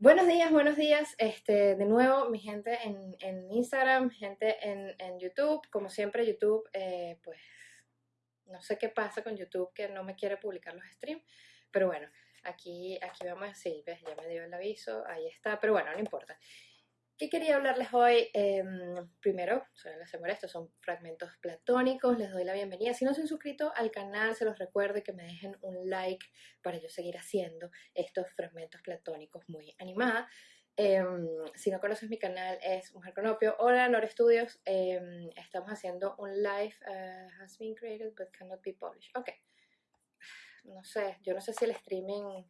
Buenos días, buenos días. Este, de nuevo, mi gente en, en Instagram, gente en, en, YouTube. Como siempre, YouTube, eh, pues no sé qué pasa con YouTube que no me quiere publicar los streams. Pero bueno, aquí, aquí vamos, sí, ves, ya me dio el aviso, ahí está. Pero bueno, no importa. ¿Qué quería hablarles hoy? Em, primero, suelen hacer estos son fragmentos platónicos, les doy la bienvenida. Si no se han suscrito al canal, se los recuerdo que me dejen un like para yo seguir haciendo estos fragmentos platónicos muy animada. Em, si no conoces mi canal, es Mujer Conopio. Hola, Nora Studios. Em, estamos haciendo un live. Uh, has been created but cannot be published. Ok. No sé, yo no sé si el streaming.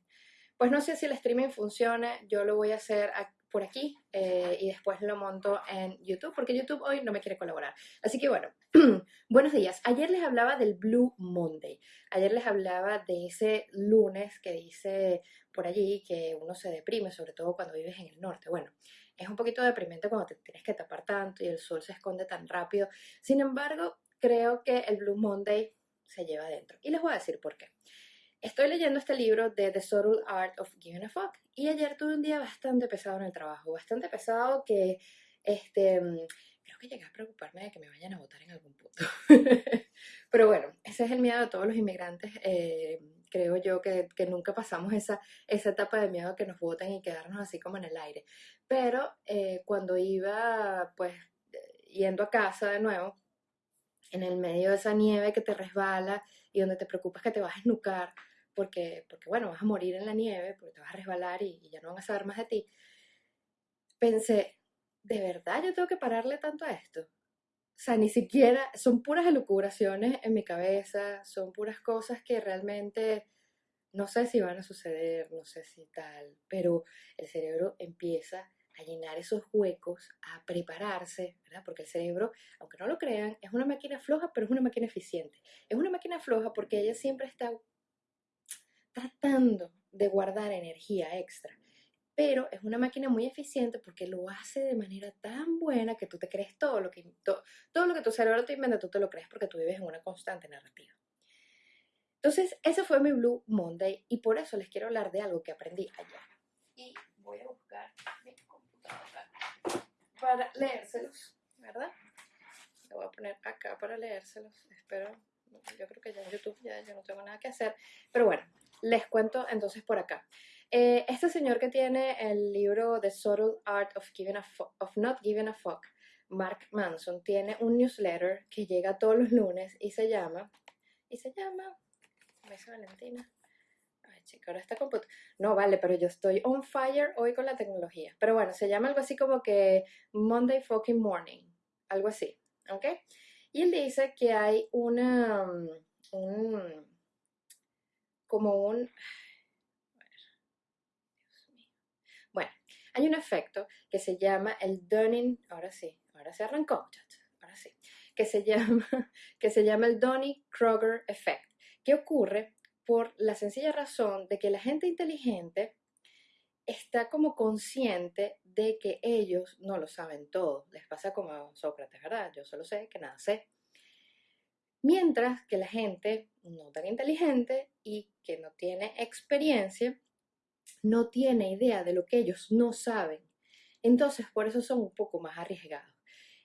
Pues no sé si el streaming funciona. Yo lo voy a hacer aquí por aquí eh, y después lo monto en YouTube porque YouTube hoy no me quiere colaborar. Así que bueno, buenos días. Ayer les hablaba del Blue Monday. Ayer les hablaba de ese lunes que dice por allí que uno se deprime, sobre todo cuando vives en el norte. Bueno, es un poquito deprimente cuando te tienes que tapar tanto y el sol se esconde tan rápido. Sin embargo, creo que el Blue Monday se lleva adentro. Y les voy a decir por qué. Estoy leyendo este libro de The Subtle Art of Giving a Fuck y ayer tuve un día bastante pesado en el trabajo, bastante pesado que este, creo que llegué a preocuparme de que me vayan a votar en algún punto. Pero bueno, ese es el miedo de todos los inmigrantes. Eh, creo yo que, que, nunca pasamos esa, esa etapa de miedo que nos voten y quedarnos así como en el aire. Pero eh, cuando iba pues yendo a casa de nuevo, en el medio de esa nieve que te resbala y donde te preocupas que te vas a esnucar, porque, porque bueno, vas a morir en la nieve, porque te vas a resbalar y, ya no van a saber más de ti, pensé, ¿de verdad yo tengo que pararle tanto a esto? O sea, ni siquiera, son puras elucubraciones en mi cabeza, son puras cosas que realmente no sé si van a suceder, no sé si tal, pero el cerebro empieza a llenar esos huecos, a prepararse, ¿verdad? Porque el cerebro, aunque no lo crean, es una máquina floja, pero es una máquina eficiente. Es una máquina floja porque ella siempre está tratando de guardar energía extra. Pero es una máquina muy eficiente porque lo hace de manera tan buena que tú te crees todo lo que, todo, lo que tu cerebro te inventa, tú te lo crees porque tú vives en una constante narrativa. Entonces, ese fue mi Blue Monday y por eso les quiero hablar de algo que aprendí ayer. Y voy a buscar mi computadora para leérselos, ¿verdad? Lo voy a poner acá para leérselos. Espero, yo creo que ya en YouTube ya no tengo nada que hacer. Pero bueno, les cuento entonces por acá. Eh, este señor que tiene el libro The Subtle Art of, giving a of Not Giving a Fuck, Mark Manson, tiene un newsletter que llega todos los lunes y se llama, y se llama, me dice Valentina, ay chica, ahora está computadora, no vale, pero yo estoy on fire hoy con la tecnología, pero bueno, se llama algo así como que Monday Fucking Morning, algo así, ¿ok? Y él dice que hay una, un, como un... Bueno, hay un efecto que se llama el Dunning, ahora sí, ahora se arrancó, ahora sí, que se llama, que se llama el Dunning-Kruger Effect, que ocurre por la sencilla razón de que la gente inteligente está como consciente de que ellos no lo saben todo. Les pasa como a Sócrates, ¿verdad? Yo solo sé que nada sé. Mientras que la gente no tan inteligente y que no tiene experiencia, no tiene idea de lo que ellos no saben. Entonces, por eso son un poco más arriesgados.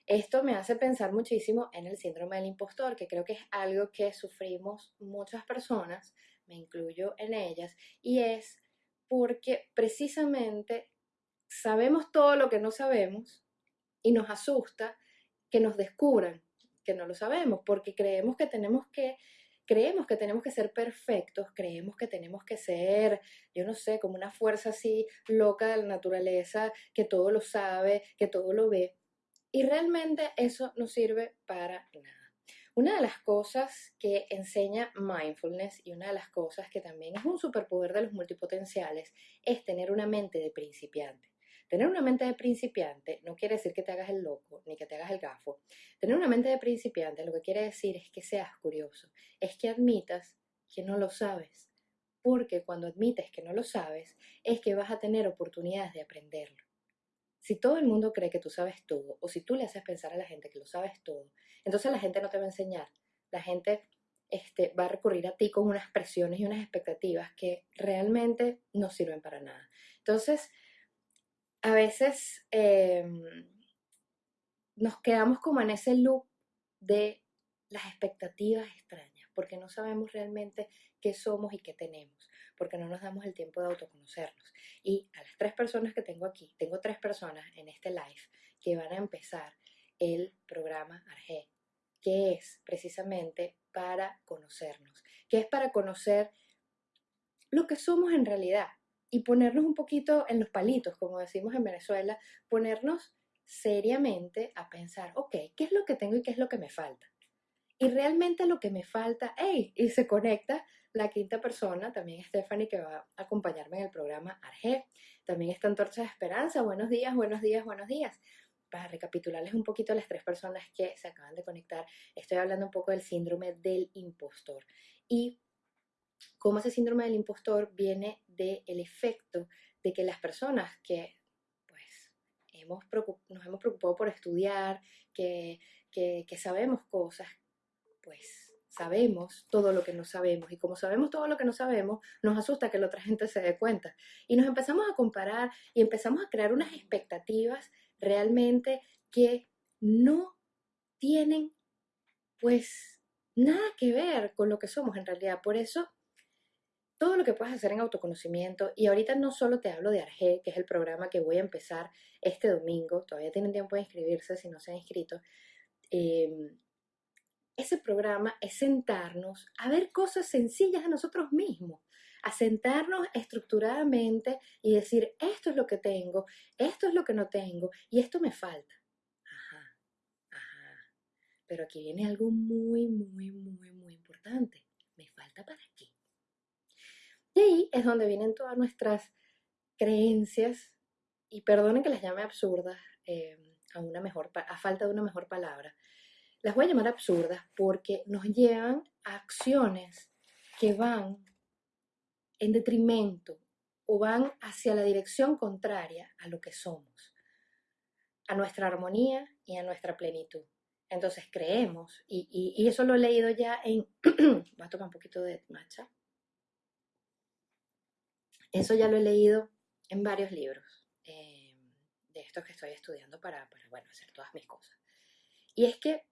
Esto me hace pensar muchísimo en el síndrome del impostor, que creo que es algo que sufrimos muchas personas, me incluyo en ellas, y es porque precisamente sabemos todo lo que no sabemos y nos asusta que nos descubran que no lo sabemos, porque creemos que tenemos que creemos que tenemos que ser perfectos, creemos que tenemos que ser, yo no sé, como una fuerza así loca de la naturaleza, que todo lo sabe, que todo lo ve. Y realmente eso no sirve para nada. Una de las cosas que enseña mindfulness y una de las cosas que también es un superpoder de los multipotenciales es tener una mente de principiante. Tener una mente de principiante no quiere decir que te hagas el loco ni que te hagas el gafo. Tener una mente de principiante lo que quiere decir es que seas curioso, es que admitas que no lo sabes. Porque cuando admites que no lo sabes, es que vas a tener oportunidades de aprenderlo. Si todo el mundo cree que tú sabes todo, o si tú le haces pensar a la gente que lo sabes todo, entonces la gente no te va a enseñar. La gente este, va a recurrir a ti con unas presiones y unas expectativas que realmente no sirven para nada. Entonces, a veces em, nos quedamos como en ese loop de las expectativas extrañas, porque no sabemos realmente qué somos y qué tenemos, porque no nos damos el tiempo de autoconocernos. Y a las tres personas que tengo aquí, tengo tres personas en este live que van a empezar el programa Arge, que es precisamente para conocernos, que es para conocer lo que somos en realidad y ponernos un poquito en los palitos, como decimos en Venezuela, ponernos seriamente a pensar, ok, ¿qué es lo que tengo y qué es lo que me falta? Y realmente lo que me falta, hey, y se conecta la quinta persona, también Stephanie, que va a acompañarme en el programa Arge. También está Antorcha de Esperanza. Buenos días, buenos días, buenos días. Para recapitularles un poquito a las tres personas que se acaban de conectar, estoy hablando un poco del síndrome del impostor. Y cómo ese síndrome del impostor viene del efecto de que las personas que hemos nos hemos preocupado por estudiar, que, que, sabemos cosas, pues sabemos todo lo que no sabemos y como sabemos todo lo que no sabemos, nos asusta que la otra gente se dé cuenta. Y nos empezamos a comparar y empezamos a crear unas expectativas realmente que no tienen pues nada que ver con lo que somos en realidad. Por eso todo lo que puedes hacer en autoconocimiento. Y ahorita no solo te hablo de Arge, que es el programa que voy a empezar este domingo, todavía tienen tiempo de inscribirse si no se han inscrito. Em, ese programa es sentarnos a ver cosas sencillas de nosotros mismos, a sentarnos estructuradamente y decir, esto es lo que tengo, esto es lo que no tengo y esto me falta. Pero aquí viene algo muy, muy, muy, muy importante. ¿Me falta para qué? Y ahí es donde vienen todas nuestras creencias, y perdonen que las llame absurdas, eh, a, una mejor, a falta de una mejor palabra, las voy a llamar absurdas porque nos llevan a acciones que van en detrimento o van hacia la dirección contraria a lo que somos, a nuestra armonía y a nuestra plenitud. Entonces creemos, y, y eso lo he leído ya en, voy a tomar un poquito de matcha, eso ya lo he leído en varios libros eh, de estos que estoy estudiando para, bueno, hacer todas mis cosas. Y es que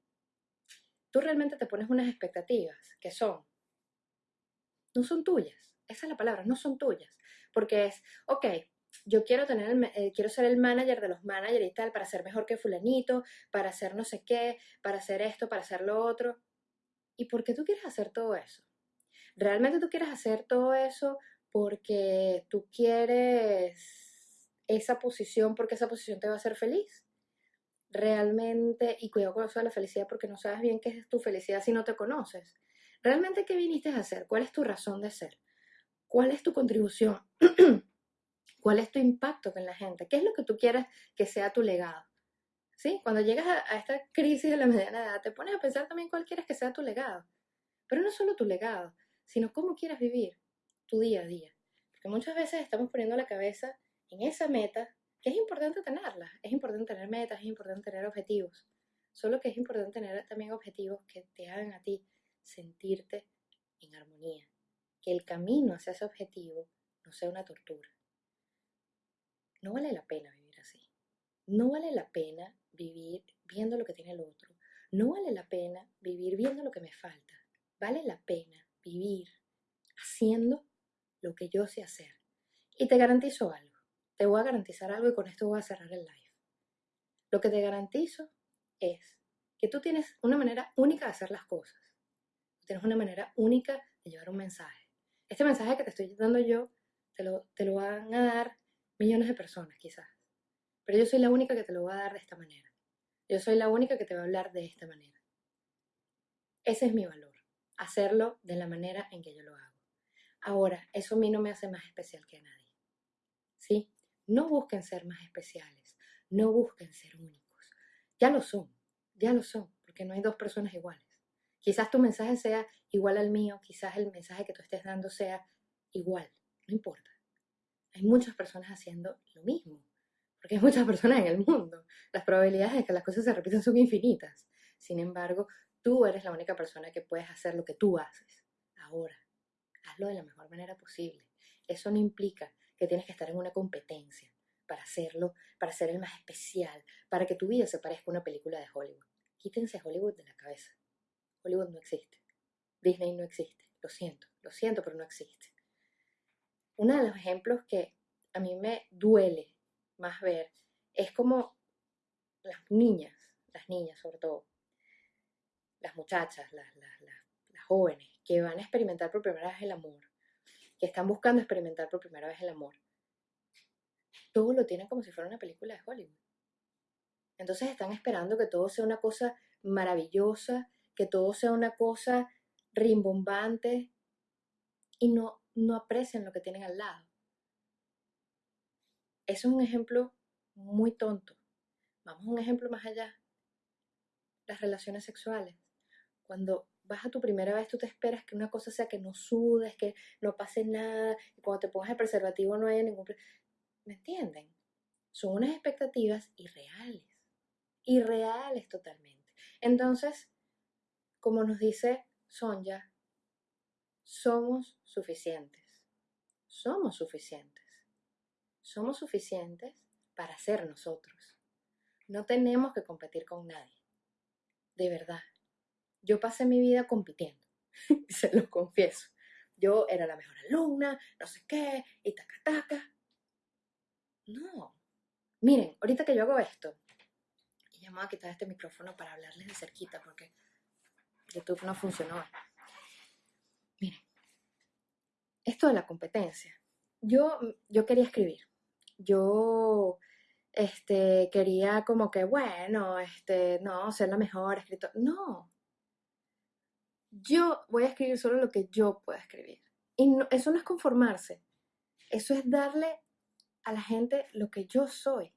tú realmente te pones unas expectativas que son, no son tuyas. Esa es la palabra, no son tuyas. Porque es, ok, yo quiero, tener eh, quiero ser el manager de los managers y tal, para ser mejor que fulanito, para hacer no sé qué, para hacer esto, para hacer lo otro. ¿Y por qué tú quieres hacer todo eso? ¿Realmente tú quieres hacer todo eso porque tú quieres esa posición porque esa posición te va a hacer feliz. Realmente, y cuidado con eso de la felicidad porque no sabes bien qué es tu felicidad si no te conoces. Realmente, ¿qué viniste a hacer? ¿Cuál es tu razón de ser? ¿Cuál es tu contribución? ¿Cuál es tu impacto con la gente? ¿Qué es lo que tú quieres que sea tu legado? ¿Sí? Cuando llegas a, a esta crisis de la mediana edad, te pones a pensar también cuál quieres que sea tu legado. Pero no solo tu legado, sino cómo quieres vivir tu día a día. Porque muchas veces estamos poniendo la cabeza en esa meta, que es importante tenerla, es importante tener metas, es importante tener objetivos. Solo que es importante tener también objetivos que te hagan a ti sentirte en armonía. Que el camino hacia ese objetivo no sea una tortura. No vale la pena vivir así. No vale la pena vivir viendo lo que tiene el otro. No vale la pena vivir viendo lo que me falta. Vale la pena vivir haciendo lo que yo sé hacer. Y te garantizo algo. Te voy a garantizar algo y con esto voy a cerrar el live. Lo que te garantizo es que tú tienes una manera única de hacer las cosas. Tienes una manera única de llevar un mensaje. Este mensaje que te estoy dando yo, te lo, te lo van a dar millones de personas quizás. Pero yo soy la única que te lo va a dar de esta manera. Yo soy la única que te va a hablar de esta manera. Ese es mi valor, hacerlo de la manera en que yo lo hago. Ahora, eso a mí no me hace más especial que a nadie. ¿Sí? No busquen ser más especiales, no busquen ser únicos. Ya lo son, ya lo son, porque no hay dos personas iguales. Quizás tu mensaje sea igual al mío, quizás el mensaje que tú estés dando sea igual, no importa. Hay muchas personas haciendo lo mismo, porque hay muchas personas en el mundo. Las probabilidades de que las cosas se repitan son infinitas. Sin embargo, tú eres la única persona que puedes hacer lo que tú haces ahora hazlo de la mejor manera posible. Eso no implica que tienes que estar en una competencia para hacerlo, para ser el más especial, para que tu vida se parezca a una película de Hollywood. Quítense Hollywood de la cabeza. Hollywood no existe. Disney no existe. Lo siento, lo siento, pero no existe. Uno de los ejemplos que a mí me duele más ver es como las niñas, las niñas sobre todo, las muchachas, las, las, las jóvenes que van a experimentar por primera vez el amor, que están buscando experimentar por primera vez el amor, todo lo tienen como si fuera una película de Hollywood. Entonces están esperando que todo sea una cosa maravillosa, que todo sea una cosa rimbombante y no, no aprecian lo que tienen al lado. Eso es un ejemplo muy tonto. Vamos a un ejemplo más allá. Las relaciones sexuales. Cuando vas a tu primera vez, tú te esperas que una cosa sea que no sudes, que no pase nada, y cuando te pongas el preservativo no haya ningún... ¿Me entienden? Son unas expectativas irreales, irreales totalmente. Entonces, como nos dice Sonja, somos suficientes, somos suficientes, somos suficientes para ser nosotros. No tenemos que competir con nadie, de verdad. Yo pasé mi vida compitiendo, se lo confieso. Yo era la mejor alumna, no sé qué, y taca taca. No. Miren, ahorita que yo hago esto, y ya me voy a quitar este micrófono para hablarles de cerquita porque YouTube no funcionó. Miren, esto de la competencia. Yo, yo quería escribir. Yo este, quería como que, bueno, este, no, ser la mejor escritora. No. Yo voy a escribir solo lo que yo pueda escribir. Y eso no es conformarse. Eso es darle a la gente lo que yo soy.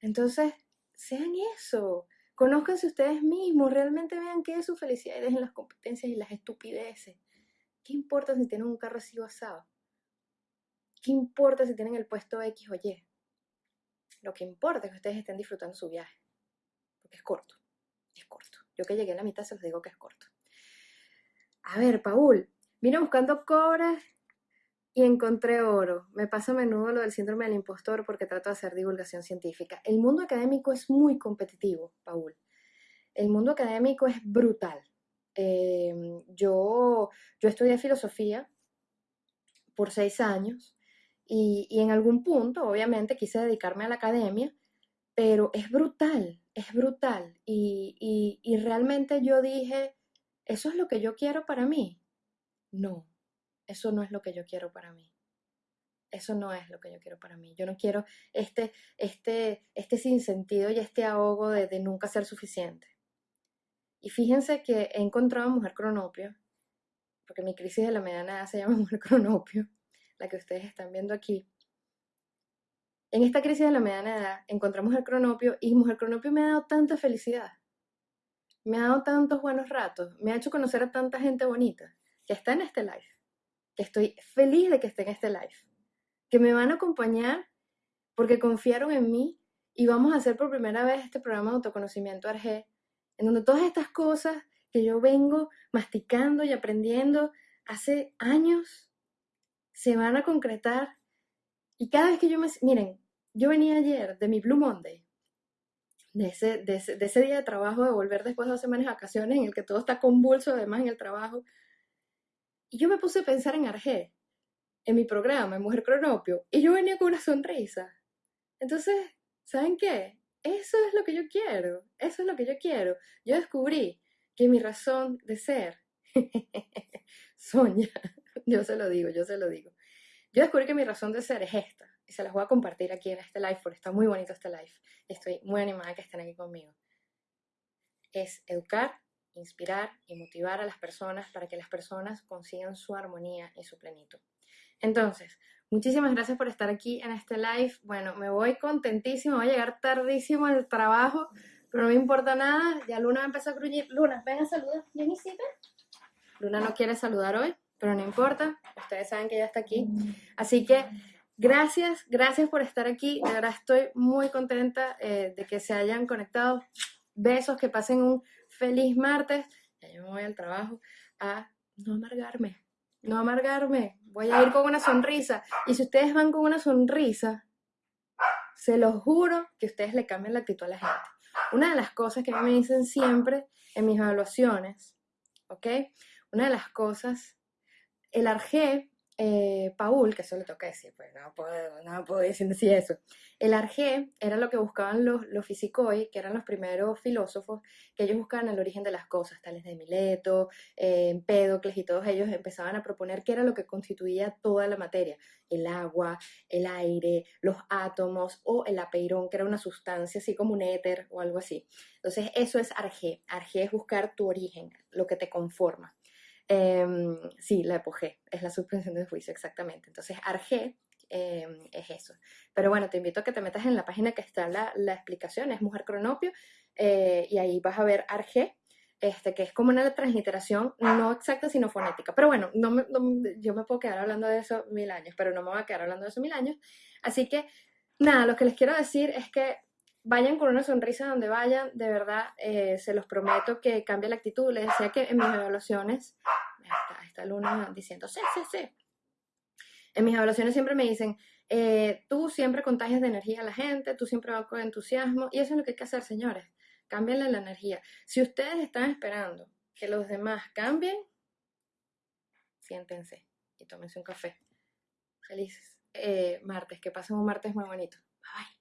Entonces, sean eso. Conózcanse ustedes mismos, realmente vean qué es su felicidad y dejen las competencias y las estupideces. ¿Qué importa si tienen un carro así asado? ¿Qué importa si tienen el puesto X o Y? Lo que importa es que ustedes estén disfrutando su viaje. Porque es corto. Es corto. Yo que llegué a la mitad se los digo que es corto. A ver, Paul, vine buscando cobras y encontré oro. Me pasa a menudo lo del síndrome del impostor porque trato de hacer divulgación científica. El mundo académico es muy competitivo, Paul. El mundo académico es brutal. Em, yo, yo estudié filosofía por seis años y, en algún punto, obviamente, quise dedicarme a la academia, pero es brutal, es brutal. y realmente yo dije, ¿eso es lo que yo quiero para mí? No, eso no es lo que yo quiero para mí. Eso no es lo que yo quiero para mí. Yo no quiero este, este, este sinsentido y este ahogo de, nunca ser suficiente. Y fíjense que he encontrado a Mujer Cronopio, porque mi crisis de la mediana edad se llama Mujer Cronopio, la que ustedes están viendo aquí. En esta crisis de la mediana edad encontramos el cronopio y Mujer Cronopio me ha dado tanta felicidad. Me ha dado tantos buenos ratos, me ha hecho conocer a tanta gente bonita que está en este live que estoy feliz de que esté en este live, que me van a acompañar porque confiaron en mí y vamos a hacer por primera vez este programa de autoconocimiento ARG, en donde todas estas cosas que yo vengo masticando y aprendiendo hace años se van a concretar. Y cada vez que yo me... Miren, yo venía ayer de mi Blue Monday, de ese, de ese, de ese día de trabajo, de volver después de dos semanas de vacaciones en el que todo está convulso además en el trabajo, y yo me puse a pensar en Arge, en mi programa, en Mujer Cronopio, y yo venía con una sonrisa. Entonces, ¿saben qué? Eso es lo que yo quiero, eso es lo que yo quiero. Yo descubrí que mi razón de ser, Soña, yo se lo digo, yo se lo digo. Yo descubrí que mi razón de ser es esta, y se las voy a compartir aquí en este live, porque está muy bonito este live. Estoy muy animada que estén aquí conmigo. Es educar inspirar y motivar a las personas para que las personas consigan su armonía y su plenitud. Entonces, muchísimas gracias por estar aquí en este live. Bueno, me voy contentísimo, voy a llegar tardísimo al trabajo, pero no me importa nada. Ya Luna empezó a gruñir. Luna, ven a saludar. ¿Bien Luna no quiere saludar hoy, pero no importa. Ustedes saben que ella está aquí. Así que gracias, gracias por estar aquí. De verdad estoy muy contenta eh, de que se hayan conectado. Besos, que pasen un feliz martes, ya yo me voy al trabajo, a no amargarme, no amargarme, voy a ir con una sonrisa. Y si ustedes van con una sonrisa, Se lo juro que ustedes le cambian la actitud a la gente. Una de las cosas que me dicen siempre en mis evaluaciones, ¿ok? Una de las cosas, el Arge eh, Paul, que eso le toca decir, pues no puedo, puedo decir eso. El Arge era lo que buscaban los, los Fisicoi, que eran los primeros filósofos, que ellos buscaban el origen de las cosas, tales de Mileto, eh, Empédocles y todos ellos empezaban a proponer qué era lo que constituía toda la materia, el agua, el aire, los átomos o el apeirón, que era una sustancia así como un éter o algo así. Entonces eso es Arge. Arge es buscar tu origen, lo que te conforma. Em, sí, la apogé, es la suspensión de juicio, exactamente. Entonces, Arge em, es eso. Pero bueno, te invito a que te metas en la página que está la, explicación, es Mujer Cronopio, eh, y ahí vas a ver Arge, este, que es como una transliteración no exacta, sino fonética. Pero bueno, no, yo me puedo quedar hablando de eso mil años, pero no me voy a quedar hablando de eso mil años. Así que, nada, lo que les quiero decir es que vayan con una sonrisa donde vayan, de verdad, eh, se los prometo que cambia la actitud. Les decía que en mis evaluaciones, está, uno diciendo, sí, sí, sí. En mis evaluaciones siempre me dicen, eh, tú siempre contagias de energía a la gente, tú siempre vas con entusiasmo, y eso es lo que hay que hacer, señores. Cámbienle la energía. Si ustedes están esperando que los demás cambien, siéntense y tómense un café. Felices eh, martes, que pasen un martes muy bonito. Bye bye.